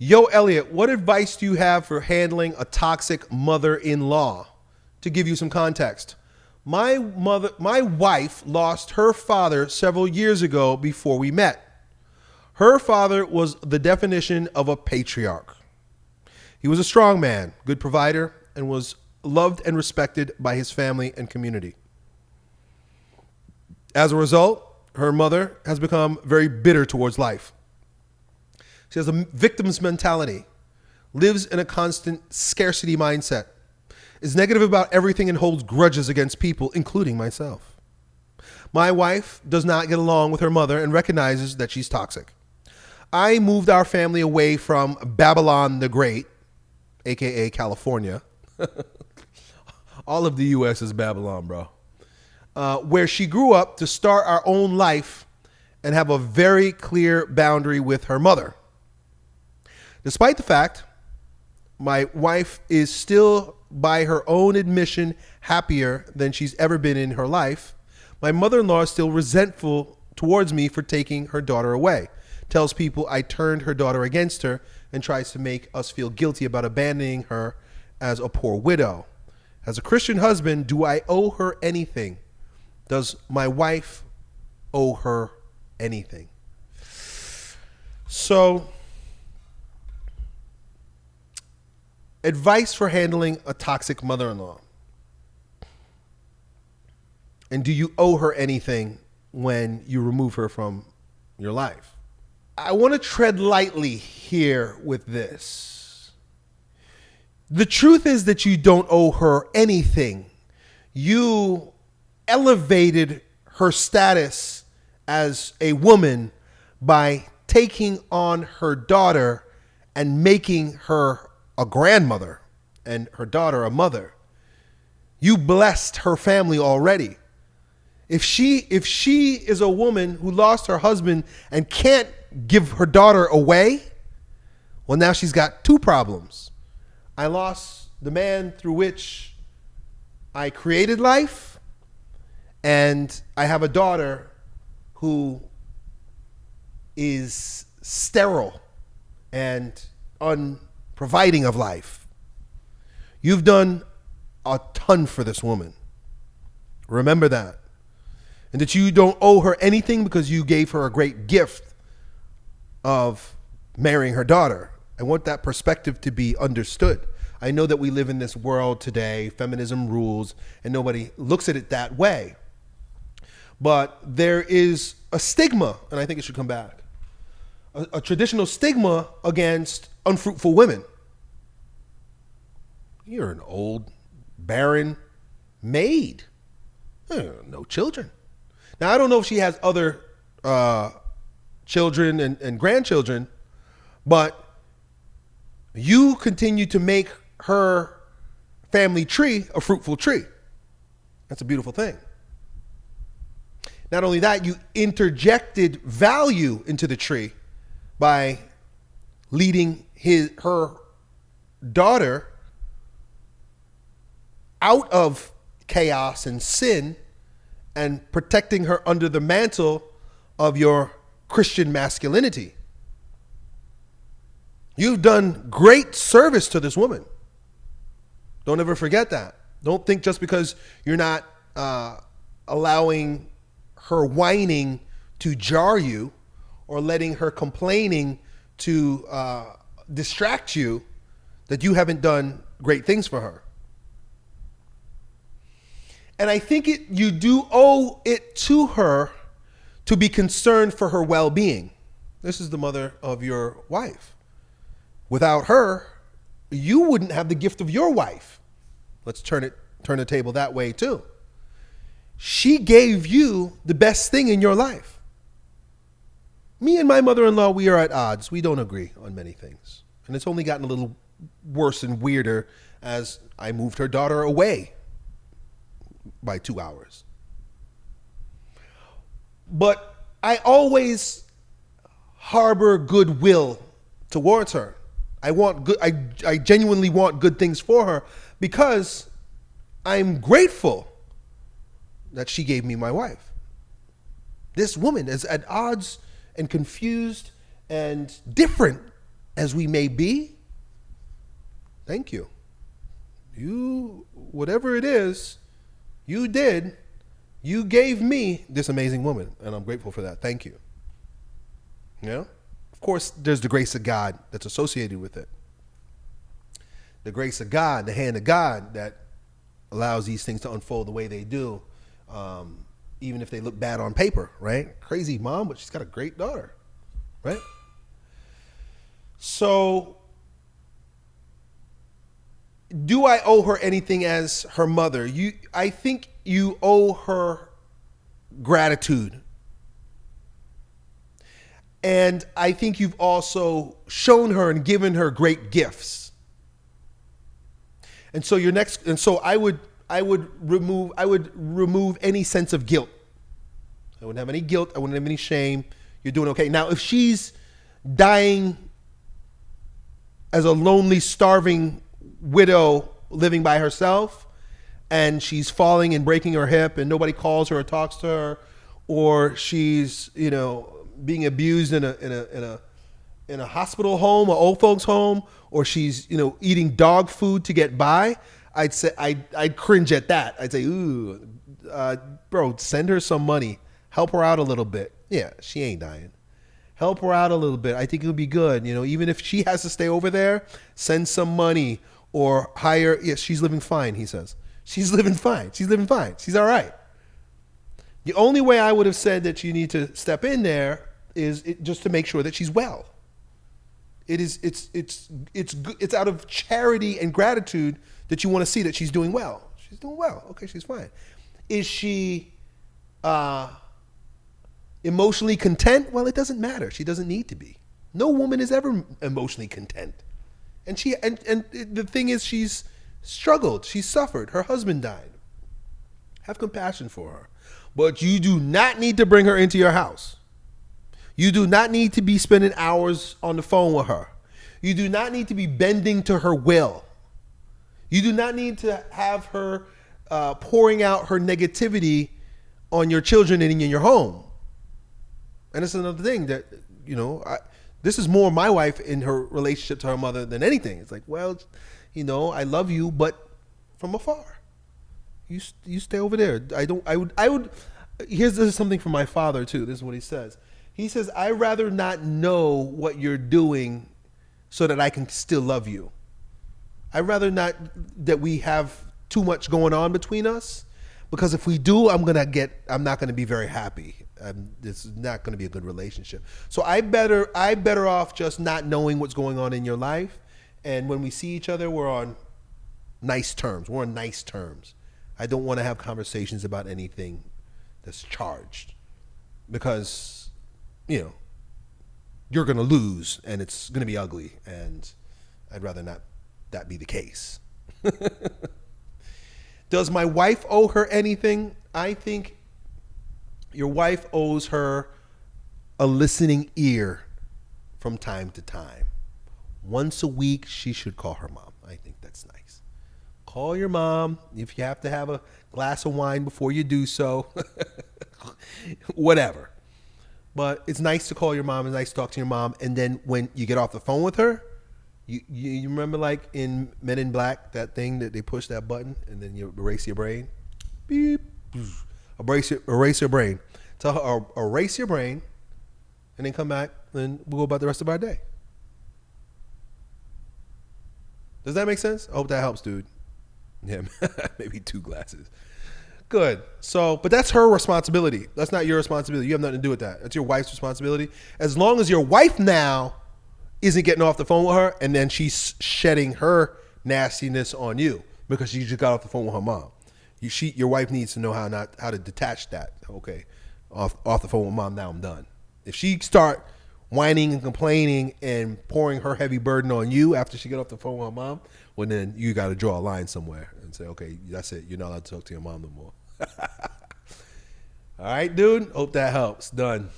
Yo, Elliot, what advice do you have for handling a toxic mother in law? To give you some context, my mother, my wife lost her father several years ago before we met. Her father was the definition of a patriarch. He was a strong man, good provider, and was loved and respected by his family and community. As a result, her mother has become very bitter towards life. She has a victim's mentality, lives in a constant scarcity mindset, is negative about everything and holds grudges against people, including myself. My wife does not get along with her mother and recognizes that she's toxic. I moved our family away from Babylon the Great, aka California. All of the US is Babylon, bro. Uh, where she grew up to start our own life and have a very clear boundary with her mother. Despite the fact my wife is still, by her own admission, happier than she's ever been in her life, my mother in law is still resentful towards me for taking her daughter away. Tells people I turned her daughter against her and tries to make us feel guilty about abandoning her as a poor widow. As a Christian husband, do I owe her anything? Does my wife owe her anything? So, advice for handling a toxic mother in law. And do you owe her anything when you remove her from your life? I want to tread lightly here with this. The truth is that you don't owe her anything. You elevated her status as a woman by taking on her daughter and making her a grandmother and her daughter a mother. You blessed her family already. If she if she is a woman who lost her husband and can't give her daughter away, well now she's got two problems. I lost the man through which I created life and I have a daughter who is sterile and unproviding of life. You've done a ton for this woman. Remember that and that you don't owe her anything because you gave her a great gift of marrying her daughter. I want that perspective to be understood. I know that we live in this world today, feminism rules, and nobody looks at it that way. But there is a stigma, and I think it should come back a, a traditional stigma against unfruitful women. You're an old, barren maid, no children. Now, I don't know if she has other uh, children and, and grandchildren, but you continue to make her family tree a fruitful tree. That's a beautiful thing. Not only that, you interjected value into the tree by leading his her daughter out of chaos and sin and protecting her under the mantle of your Christian masculinity. You've done great service to this woman. Don't ever forget that. Don't think just because you're not uh, allowing her whining to jar you or letting her complaining to uh, distract you that you haven't done great things for her. And I think it, you do owe it to her to be concerned for her well being. This is the mother of your wife. Without her, you wouldn't have the gift of your wife. Let's turn it turn the table that way too. She gave you the best thing in your life. Me and my mother-in-law, we are at odds. We don't agree on many things. And it's only gotten a little worse and weirder as I moved her daughter away by two hours. But I always harbor goodwill towards her. I want good I, I genuinely want good things for her because I'm grateful that she gave me my wife. This woman is at odds and confused and different as we may be, thank you. You, whatever it is, you did, you gave me this amazing woman, and I'm grateful for that. Thank you. Know? Of course, there's the grace of God that's associated with it. The grace of God, the hand of God that allows these things to unfold the way they do, um, even if they look bad on paper, right? Crazy mom, but she's got a great daughter, right? So, do I owe her anything as her mother? You, I think you owe her gratitude. And I think you've also shown her and given her great gifts. And so your next and so I would I would remove I would remove any sense of guilt. I wouldn't have any guilt, I wouldn't have any shame. You're doing okay. Now if she's dying as a lonely, starving widow living by herself and she's falling and breaking her hip and nobody calls her or talks to her or she's, you know, being abused in a in a in a in a hospital home, or old folks home, or she's you know eating dog food to get by, I'd say I'd, I'd cringe at that. I'd say, ooh, uh, bro, send her some money, help her out a little bit. Yeah, she ain't dying. Help her out a little bit. I think it would be good. You know, even if she has to stay over there, send some money or hire. Yes, she's living fine. He says she's living fine. She's living fine. She's all right. The only way I would have said that you need to step in there is it, just to make sure that she's well. It is it's it's it's it's out of charity and gratitude that you want to see that she's doing well. She's doing well. Okay, she's fine. Is she uh, emotionally content? Well, it doesn't matter. She doesn't need to be. No woman is ever emotionally content. And she and and the thing is she's struggled. She's suffered. Her husband died. Have compassion for her. But you do not need to bring her into your house. You do not need to be spending hours on the phone with her. You do not need to be bending to her will. You do not need to have her uh, pouring out her negativity on your children and in your home. And it's another thing that, you know, I, this is more my wife in her relationship to her mother than anything. It's like, well, you know, I love you, but from afar. You you stay over there. I don't. I would. I would. Here's this is something from my father too. This is what he says. He says, I rather not know what you're doing so that I can still love you. I'd rather not that we have too much going on between us because if we do, I'm gonna get, I'm not gonna be very happy. Um, this is not gonna be a good relationship. So I better, I better off just not knowing what's going on in your life. And when we see each other, we're on nice terms. We're on nice terms. I don't want to have conversations about anything that's charged because you know, you're going to lose and it's going to be ugly. And I'd rather not that be the case. Does my wife owe her anything? I think your wife owes her a listening ear from time to time. Once a week, she should call her mom. I think that's nice. Call your mom if you have to have a glass of wine before you do so. Whatever. But it's nice to call your mom. It's nice to talk to your mom. And then when you get off the phone with her, you, you, remember like in Men in Black that thing that they push that button and then you erase your brain. Beep. Erase your, erase your brain. Tell her er, erase your brain, and then come back and we'll go about the rest of our day. Does that make sense? I hope that helps, dude. Yeah, maybe two glasses. Good. So, but that's her responsibility. That's not your responsibility. You have nothing to do with that. That's your wife's responsibility. As long as your wife now isn't getting off the phone with her and then she's shedding her nastiness on you because she just got off the phone with her mom. You, she, your wife needs to know how not how to detach that. Okay, off off the phone with mom. Now I'm done. If she start whining and complaining and pouring her heavy burden on you after she get off the phone with her mom, well then you got to draw a line somewhere and say, okay, that's it. You're not allowed to talk to your mom no more. All right, dude. Hope that helps. Done.